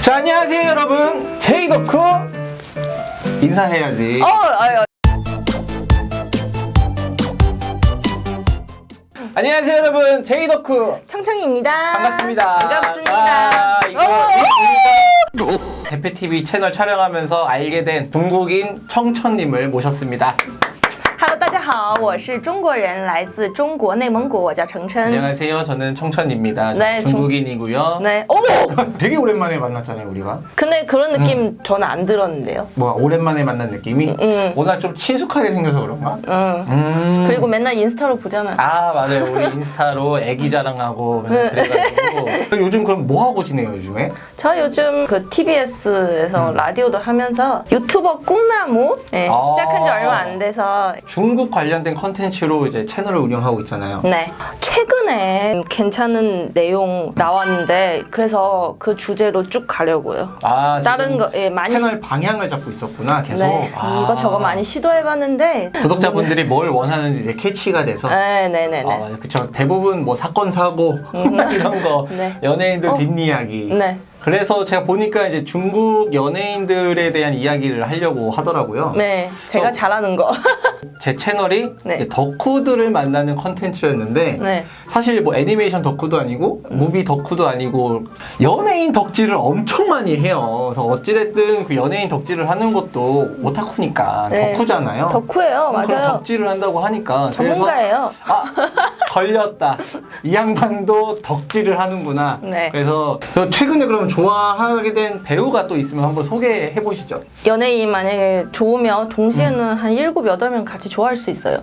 자 안녕하세요 여러분 제이덕후 인사해야지 어, 아유, 안녕하세요 여러분 제이덕후 청청입니다. 반갑습니다 반갑습니다. 아, 이거 어, 이- 우리가 대패TV 채널 촬영하면서 알게 된 중국인 청천님을 모셨습니다 Hello，大家好， 我是中国人，来自中国内蒙古，我叫程琛。 안녕하세요 저는 청천입니다 네, 중- 중국인이고요 네, 오! 되게 오랜만에 만났잖아요 우리가 근데 그런 느낌 저는 안 들었는데요. 뭐 오랜만에 만난 느낌이 음. 오늘 좀 친숙하게 생겨서 그런가? 응. 음. 그리고 맨날 인스타로 보잖아. 아 맞아요 우리 인스타로 애기 자랑하고 맨날 그래가지고 요즘 그럼 뭐 하고 지내요 요즘에? 저 요즘 그 TBS에서 라디오도 하면서 유튜버 꿈나무 네, 아. 시작한 지 얼마 안 돼서 중국 관련 된 컨텐츠로 이제 채널을 운영하고 있잖아요. 네 최근에 괜찮은 내용 나왔는데 그래서 그 주제로 쭉 가려고요. 아 다른 거 예, 많이 채널 방향을 잡고 있었구나 계속. 네 아. 이거 저거 많이 시도해 봤는데 구독자분들이 뭘 원하는지 이제 캐치가 돼서. 네 네 네 네 아, 맞아요. 그쵸. 대부분 뭐 사건 사고 이런 거 네. 연예인들 어. 뒷이야기. 네. 그래서 제가 보니까 이제 중국 연예인들에 대한 이야기를 하려고 하더라고요. 네, 제가 어. 잘하는 거. 제 채널이 네. 덕후들을 만나는 컨텐츠였는데 네. 사실 뭐 애니메이션 덕후도 아니고 무비 덕후도 아니고 연예인 덕질을 엄청 많이 해요. 그래서 어찌됐든 그 연예인 덕질을 하는 것도 오타쿠니까 네. 덕후잖아요. 덕후예요, 맞아요. 덕질을 한다고 하니까 전문가예요. 아 걸렸다. 이 양반도 덕질을 하는구나. 네. 그래서 저 최근에 그러면 좋아하게 된 배우가 또 있으면 한번 소개해 보시죠. 연예인 만약에 좋으면 동시에는 한 일곱 여덟 명 같이 좋아할 수 있어요.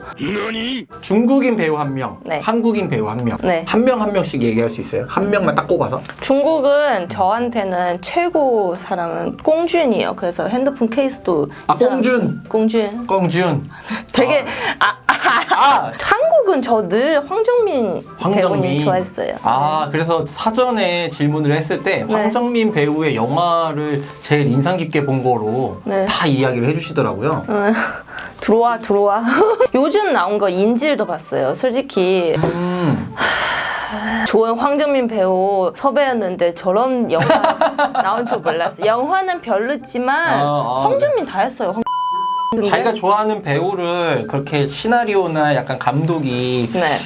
중국인 배우 한 명, 네. 한국인 배우 한 명, 네. 한명한 명씩 얘기할 수 있어요. 한 명만 딱 꼽아서. 중국은 저한테는 최고 사람은 꽁준이에요. 그래서 핸드폰 케이스도 아, 꽁준. 꽁준. 꽁준. 되게 아, 아, 아 한국은 저 늘 황정민, 황정민 배우님 좋아했어요. 아 그래서 사전에 질문을 했을 때 네. 황정 민 배우의 영화를 제일 인상 깊게 본 거로 네. 다 이야기를 해주시더라고요. 응. 들어와 들어와. 요즘 나온 거 인질도 봤어요. 솔직히 음. 좋은 황정민 배우 섭외했는데 저런 영화 나온 줄 몰랐어. 영화는 별로지만 아, 아, 황정민 다 했어요. 황... 자기가 좋아하는 배우를 그렇게 시나리오나 약간 감독이 네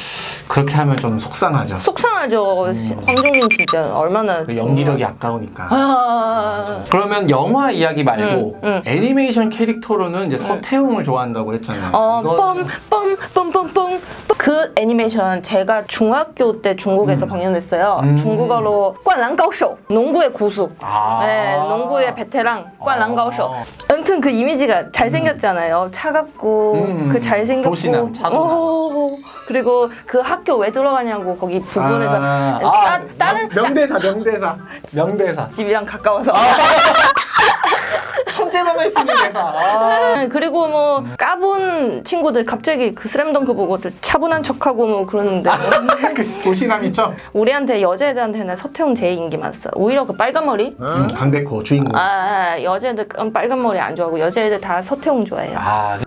그렇게 하면 좀 속상하죠. 속상하죠. 시- 황정민 진짜 얼마나 음. 그 연기력이 아까우니까. 아 그러면 영화 이야기 말고 응, 응. 애니메이션 캐릭터로는 이제 서태웅을 좋아한다고 했잖아요. 어, 이건- 뻔 뻔 뻔 뻔 뻔 그 애니메이션 제가 중학교 때 중국에서 방영됐어요. 음. 중국어로 꽌랑가오쇼 농구의 고수. 아. 네, 농구의 베테랑 꽌랑가오쇼. 아. 아무튼 그 이미지가 잘생겼잖아요. 차갑고 음, 그 잘생겼고 도시남. 오, 그리고 그 학교 왜 들어가냐고 거기 부근에서 아, 따, 아, 다른 명- 명대사 명대사 명대사 집이랑 가까워서 아. 천재만 할수 있는 대사 아. 네, 그리고 뭐 까본 친구들 갑자기 그 슬램덩크 보고 또 차분한 척하고 뭐 그러는데. 그 도시남이죠? 우리한테 여자애들한테는 서태웅 제일 인기 많았어. 오히려 그 빨간 머리? 음, 강백호 주인공. 아, 아 여자애들 빨간 머리 안 좋아하고 여자애들 다 서태웅 좋아해요. 아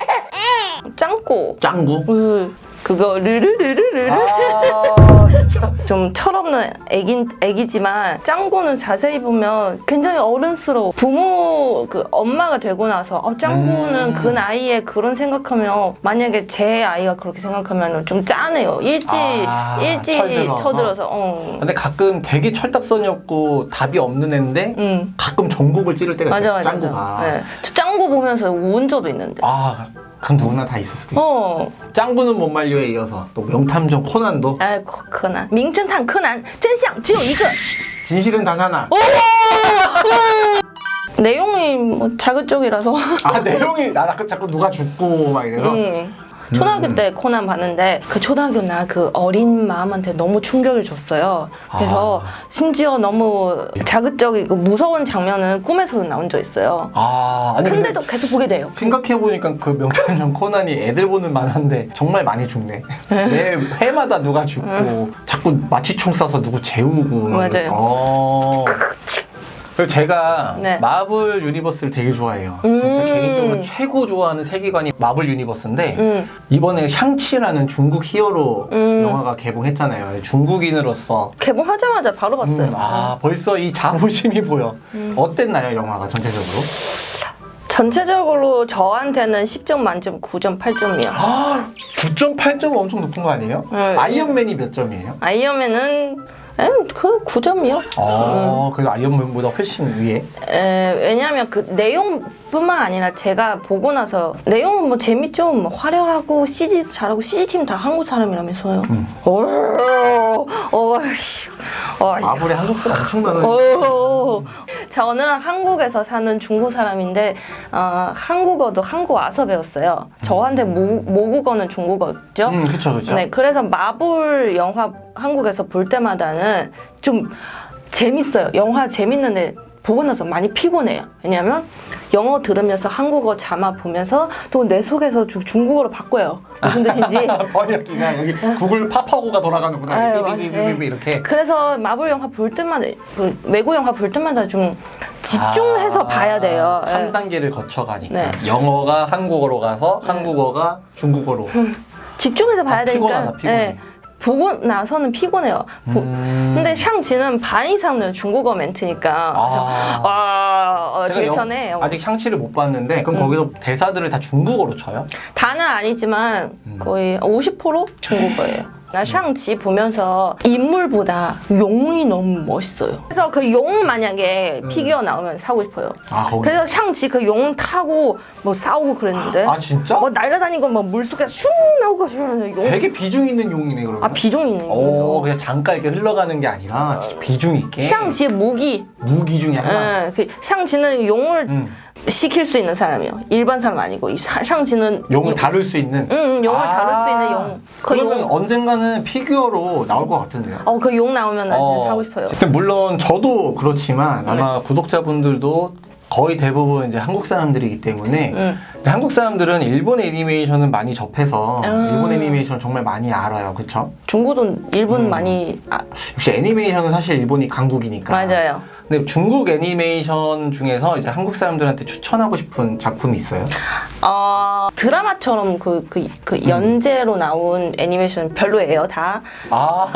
짱구. 짱구? 으, 그거 르르르르르 아 좀 철없는 애기, 애기지만 짱구는 자세히 보면 굉장히 어른스러워. 부모 그 엄마가 되고 나서 어, 짱구는 음. 그 나이에 그런 생각하면 만약에 제 아이가 그렇게 생각하면 좀 짠해요. 일찍 아, 일찍 철들어서. 쳐들어서. 어. 근데 가끔 되게 철딱선이 없고 답이 없는 애인데 음. 가끔 전곡을 찌를 때가 맞아 있어요 맞아. 짱구가 맞아. 네. 저 짱구 보면서 운 적도 있는데. 아 그건 누구나 다 있을 수도 있어 어, 짱구는 못 말려에 이어서 또 명탐정 코난도 아, 코-柯난, 名侦探柯南，真相只有一个。 진실은 단 하나 내용이 뭐 자극적이라서. 아 내용이 나 자꾸, 자꾸 누가 죽고 막 이래서 음. 초등학교 때 코난 봤는데 그 초등학교 나 그 어린 마음한테 너무 충격을 줬어요. 그래서 아. 심지어 너무 자극적이고 무서운 장면은 꿈에서도 나온 적 있어요. 아 아니 근데 근데도 계속 보게 돼요. 생각해보니까 그 명탐정 코난이 애들 보는 만화인데 정말 많이 죽네. 매 회마다 누가 죽고 자꾸 마취총 쏴서 누구 재우고. 맞아요. 어. 그리고 제가 네. Marvel Universe를 되게 좋아해요. 진짜 음. 개인적으로 최고 좋아하는 세계관이 Marvel Universe인데 음. 이번에 샹치라는 중국 히어로 음. 영화가 개봉했잖아요. 중국인으로서 개봉하자마자 바로 봤어요. 음, 아 벌써 이 자부심이 보여. 음. 어땠나요 영화가 전체적으로? 전체적으로 저한테는 10점 만점 9점 8점이요. 아 9.8점 엄청 높은 거 아니에요? 네. 아이언맨이 몇 점이에요? 아이언맨은 에, 그 9점이요. 어 그래도 아이언맨보다 훨씬 위에. 에, 왜냐하면 그 내용뿐만 아니라 제가 보고 나서 내용은 뭐 재밌죠. 뭐 화려하고 CG 잘하고 CG 팀 다 한국 사람이라면서요. 음. 어, 마블에 한국 사람 엄청 많아요. 어. 저는 한국에서 사는 중국 사람인데 어, 한국어도 한국 와서 배웠어요. 저한테 모, 모국어는 중국어죠. 음 그쵸 그쵸. 네, 그래서 마블 영화 한국에서 볼 때마다는 좀 재밌어요. 영화 재밌는데 보고 나서 많이 피곤해요. 왜냐하면 영어 들으면서 한국어 자막 보면서 또 내 속에서 주- 중국어로 바꿔요. 무슨 뜻인지. 번역기가 여기 구글 파파고가 돌아가는구나. 아유, 삐삐삐삐삐 맞아요. 이렇게. 그래서 마블 영화 볼 때마다 그 외국 영화 볼 때마다 좀 집중해서 아, 봐야 돼요. 예. 3단계를 거쳐가니까 네. 영어가 한국어로 가서 한국어가 중국어로. 집중해서 봐야 아, 되니까. 피곤하다, 피곤해. 예. 보고 나서는 피곤해요. 보- 음. 근데 샹치는 반 이상은 중국어 멘트니까. 그래서 아. 와, 어, 되게 영- 편해. 요 아직 샹치를 못 봤는데 그럼 음. 거기서 대사들을 다 중국어로 쳐요? 다는 아니지만 음. 거의 50% 중국어예요. 나 샹치 보면서 인물보다 용이 너무 멋있어요. 그래서 그 용 만약에 음. 피규어 나오면 사고 싶어요. 아 거기. 그래서 샹치 그 용 타고 뭐 싸우고 그랬는데 아 진짜? 뭐 날아다니고 뭐 물속에 슝 나오고 슝 용. 되게 비중 있는 용이네 그러면. 아 비중 있는 오 거. 그냥 잠깐 이렇게 흘러가는 게 아니라 진짜 비중 있게. 샹치의 무기. 무기 중에 하나. 예, 그 샹치는 용을 음. 시킬 수 있는 사람이에요. 일반 사람 아니고 이 샤- 샹치는 용을 이- 다룰 수 있는. 응, 응, 용을 아. 다룰 수 있는 용. 그 그러면 용. 언젠가는 피규어로 나올 것 같은데요. 어, 그 용 나오면 나 진짜 어, 사고 싶어요. 어쨌든 물론 저도 그렇지만 아마 구독자분들도 거의 대부분 이제 한국 사람들이기 때문에 응. 이제 한국 사람들은 일본 애니메이션은 많이 접해서 음. 일본 애니메이션 정말 많이 알아요, 그렇죠? 중국도 일본 음. 많이 아, 역시 애니메이션은 사실 일본이 강국이니까. 맞아요. 근데 중국 애니메이션 중에서 이제 한국 사람들한테 추천하고 싶은 작품이 있어요? 어, 드라마처럼 그, 그, 그 음. 연재로 나온 애니메이션 별로예요, 다. 아,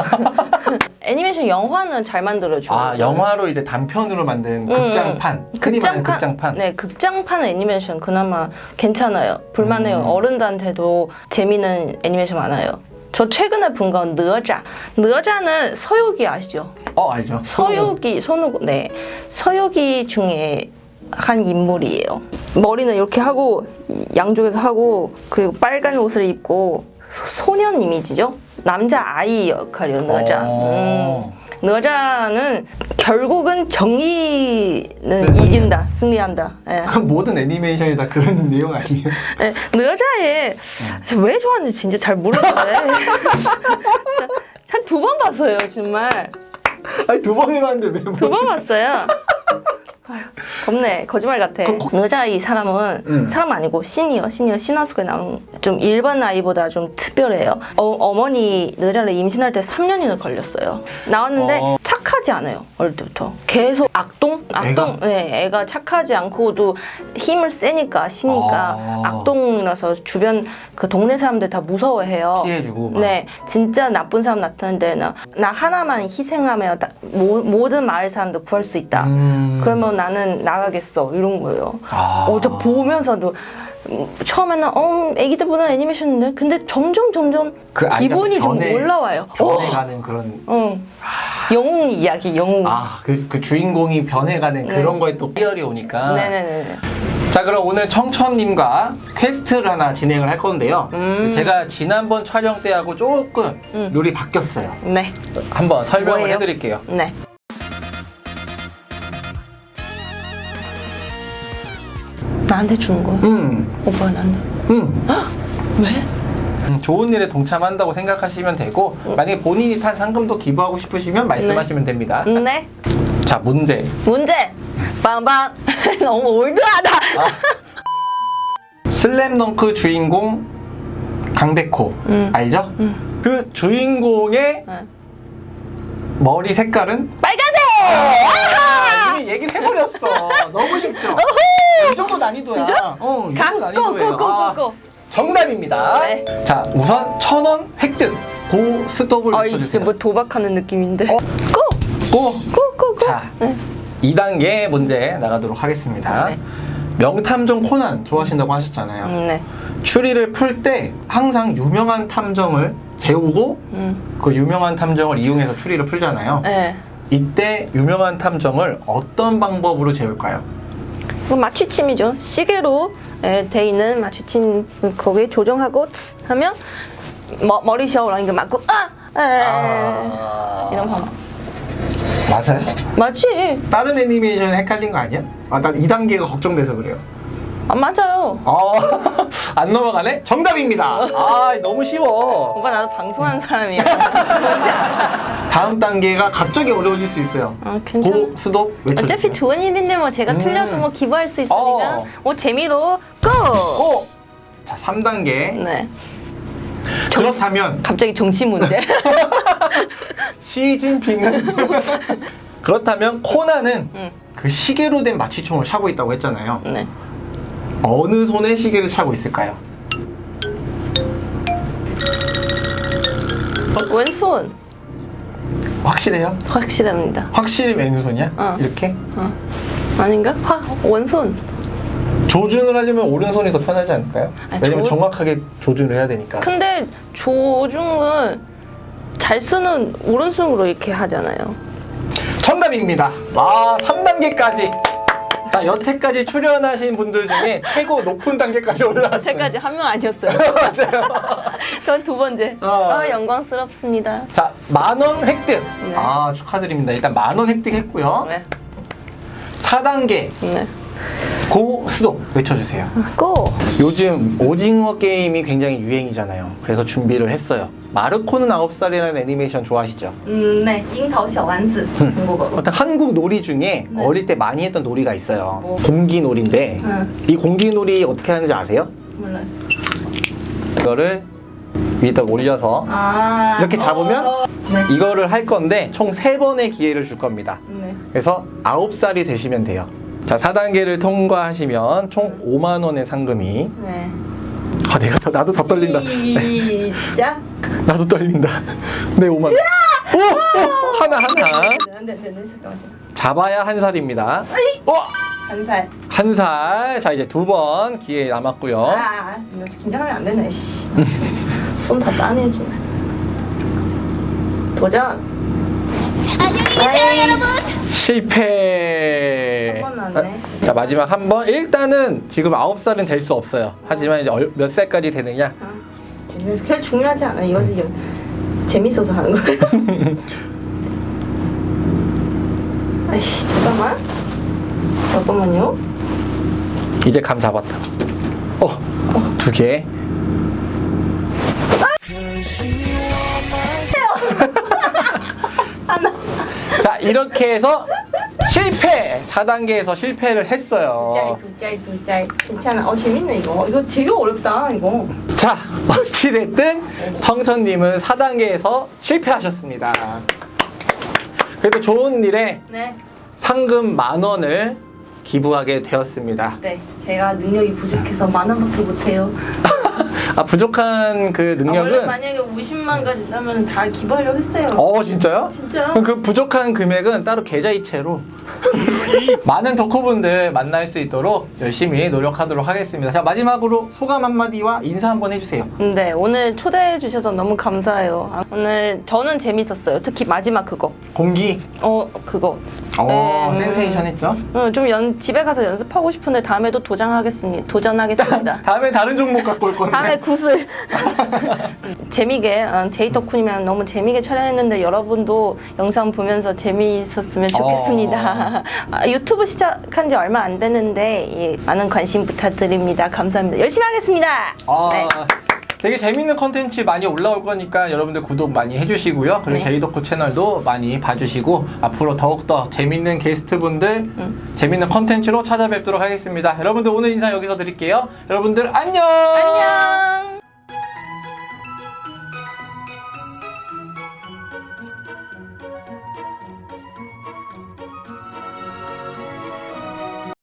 애니메이션 영화는 잘 만들어줘. 아 영화로 이제 단편으로 만든 극장판, 흔히 말하는 극장판. 네, 극장판 애니메이션 그나마 괜찮아요. 볼만해요. 음. 어른들한테도 재미있는 애니메이션 많아요. 저 최근에 본 건 느어자. 느어자는 서유기 아시죠? 어 알죠. 서유기, 손오고, 네. 서유기 중에 한 인물이에요. 머리는 이렇게 하고, 이 양쪽에서 하고, 그리고 빨간 옷을 입고, 소- 소년 이미지죠? 남자 아이 역할이요, 느어자. 음. 어. 느어자는 결국은 정의는 네, 이긴다, 승리한다. 예. 그럼 모든 애니메이션이 다 그런 내용 아니에요? 예, 느어자에 제가 왜 좋아하는지 진짜 잘 모르겠는데 한두 번 봤어요, 정말. 아니 두 번 해봤는데 왜 뭐? 두번 봤어요. 겁네. 거짓말 같아. 느자 이 사람은 음. 사람 아니고 신이요. 신이요. 신화 속에 나온 좀 일반 아이보다 좀 특별해요. 어, 머니 느자를 임신할 때 3년이나 걸렸어요. 나왔는데 어. 착하지 않아요. 어릴 때부터. 계속 악동? 악동. 애가? 네, 애가 착하지 않고도 힘을 세니까 신이니까 아. 악동이라서 주변 그 동네 사람들 다 무서워해요. 피해주고 막. 네, 진짜 나쁜 사람 나타났는데 나, 나 하나만 희생하면 다- 모, 모든 마을 사람들 구할 수 있다. 음. 그러면 나는 나가겠어 이런 거예요. 아. 어, 저 보면서도 음, 처음에는 어 애기들 보는 애니메이션인데 근데 점점 점점 그 기분이 좀 올라와요. 변해가는 그런 어, 응. 영웅 이야기 영웅. 아 그 그 주인공이 변해가는 네. 그런 거에 또 희열이 오니까. 네네네. 자 그럼 오늘 청천님과 quest를 하나 진행을 할 건데요. 음. 제가 지난번 촬영 때하고 조금 음. 룰이 바뀌었어요. 네, 한번 설명을 뭐예요? 해드릴게요. 네. 나한테 주는 거야? 음, 오빠가 나한테. 음. 왜? 음, 좋은 일에 동참한다고 생각하시면 되고 만약에 본인이 탄 상금도 기부하고 싶으시면 말씀하시면 됩니다. 네. 자 문제 문제. 빵빵. 너무 올드하다. 슬램덩크 주인공 강백호 음. 알죠? 음. 그 주인공의 네. 머리 색깔은 빨간색. 아, 이미 얘기를 해버렸어. 너무 쉽죠? 이 정도 난이도야. 진짜? 어, 이 가! 정도 고! 난이도예요. 고! 고! 아, 고! 고! 정답입니다. 네. 자, 우선 천 원 획득. 고 스톱을 아, 외쳐주세요. 뭐 도박하는 느낌인데. 어? 고! 고! 고! 고! 고! 자, 네. 2단계 문제 나가도록 하겠습니다. 네. 명탐정 코난 좋아하신다고 하셨잖아요. 음, 네. 추리를 풀 때 항상 유명한 탐정을 재우고 음. 그 유명한 탐정을 이용해서 추리를 풀잖아요. 네. 이때 유명한 탐정을 어떤 방법으로 재울까요? 이거 맞추침이죠. 시계로 예, 돼 있는 맞추침 거기에 조정하고 츠 하면 머, 머리 셔랑 이거 맞고 아! 에, 아... 이런 방법. 맞아요? 맞지? 다른 애니메이션 헷갈린 거 아니야? 아, 난 2단계가 걱정돼서 그래요. 아, 맞아요. 아, 안 넘어가네? 정답입니다. 아, 너무 쉬워. 오빠 나도 방송하는 사람이야. 다음 단계가 갑자기 어려워질 수 있어요. 아, 괜찮아. 고, 스톱 외쳐주세요. 어차피 좋은 일인데 뭐 제가 음. 틀려도 뭐 기부할 수 있으니까 어. 뭐 재미로 고! 고! 자, 3단계. 네. 그렇다면 갑자기 정치 문제. 시진핑은 그렇다면 코나는 응. 그 시계로 된 마취총을 차고 있다고 했잖아요. 네. 어느 손에 시계를 차고 있을까요? 왼손 확실해요? 확실합니다. 확실히 왼손이야? 어. 이렇게? 어. 아닌가? 화 원손. 조준을 하려면 오른손이 더 편하지 않을까요? 아니, 왜냐면 조- 정확하게 조준을 해야 되니까. 근데 조중은 잘 쓰는 오른손으로 이렇게 하잖아요. 정답입니다. 와, 3단계까지. 자, 여태까지 출연하신 분들 중에 최고 높은 단계까지 올라왔어요. 세까지 한 명 아니었어요. 맞아요. 전 두 번째. 어. 아 영광스럽습니다. 자, 만 원 획득. 네. 아, 축하드립니다. 일단 만 원 획득했고요. 네. 4단계 네. 고 스톱 외쳐주세요. 고. 요즘 오징어 게임이 굉장히 유행이잖아요. 그래서 준비를 했어요. 마르코는 9살이라는 애니메이션 좋아하시죠? 음, 네. 잉타오 셔완즈 중국어로. 어떤 한국 놀이 중에 네. 어릴 때 많이 했던 놀이가 있어요. 뭐. 공기 놀인데 응. 네. 이 공기놀이 어떻게 하는지 아세요? 몰라요. 이거를 위에다 올려서 아 이렇게 잡으면 어, 어, 어. 네. 이거를 할 건데 총 3번의 기회를 줄 겁니다. 네. 그래서 9살이 되시면 돼요. 자, 4단계를 통과하시면 총 5만 원의 상금이 네. 아, 내가 더, 나도 더 떨린다. 네, 시작. 나도 떨린다. 네, 5만 원. 오! 오! 하나 하나. 네, 네, 네, 네, 잠깐만. 잡아야 한 살입니다. 어! 한 살. 한 살. 자, 이제 두 번 기회 남았고요. 아, 알았어. 너 긴장하면 안 되네. 씨. 손다 따내줘. 도전. 안녕히 계세요, 여러분. 실패. 한번 나왔네. 자, 마지막 한 번. 일단은 지금 9살은 될 수 없어요. 하지만 이제 얼- 몇 살까지 되느냐? 그게 중요하지 않아. 이거 재밌어서 하는 거예요. 아이씨, 잠깐만. 잠깐만요. 이제 감 잡았다. 어, 두 개. 하나. 자, 이렇게 해서 실패! 4단계에서 실패를 짤, 했어요. 두 짤, 두 짤. 괜찮아. 어, 재밌네, 이거. 이거 되게 어렵다, 이거. 자, 어찌됐든 청천님은 4단계에서 실패하셨습니다. 그래도 좋은 일에 네. 상금 만 원을 기부하게 되었습니다. 네. 제가 능력이 부족해서 만 원밖에 못해요. 아, 부족한 그 아, 능력은 만약에 50만까지 따면 다 기부하려고 했어요. 어, 진짜요? 진짜요? 그럼 그 부족한 금액은 따로 계좌이체로 많은 덕후분들 만날 수 있도록 열심히 노력하도록 하겠습니다. 자, 마지막으로 소감 한마디와 인사 한번 해주세요. 네, 오늘 초대해 주셔서 너무 감사해요. 아, 오늘 저는 재밌었어요. 특히 마지막 그거. 공기. 어, 그거. 어, 네. 센세이션 했죠? 어, 좀 연, 집에 가서 연습하고 싶은데 다음에도 도전하겠습니다. 도전하겠습니다. 다음에 다른 종목 갖고 올 건데. 다음에 구슬. 재미게 어, 제이덕훈이면 너무 재미게 촬영했는데 여러분도 영상 보면서 재미있었으면 좋겠습니다. 아, 유튜브 시작한 지 얼마 안 됐는데 예, 많은 관심 부탁드립니다. 감사합니다. 열심히 하겠습니다. 아, 네. 되게 재밌는 컨텐츠 많이 올라올 거니까 여러분들 구독 많이 해주시고요. 그리고 네. 제이덕후 채널도 많이 봐주시고 앞으로 더욱더 재밌는 게스트분들, 음. 재밌는 컨텐츠로 찾아뵙도록 하겠습니다. 여러분들 오늘 인사 여기서 드릴게요. 여러분들 안녕! 안녕.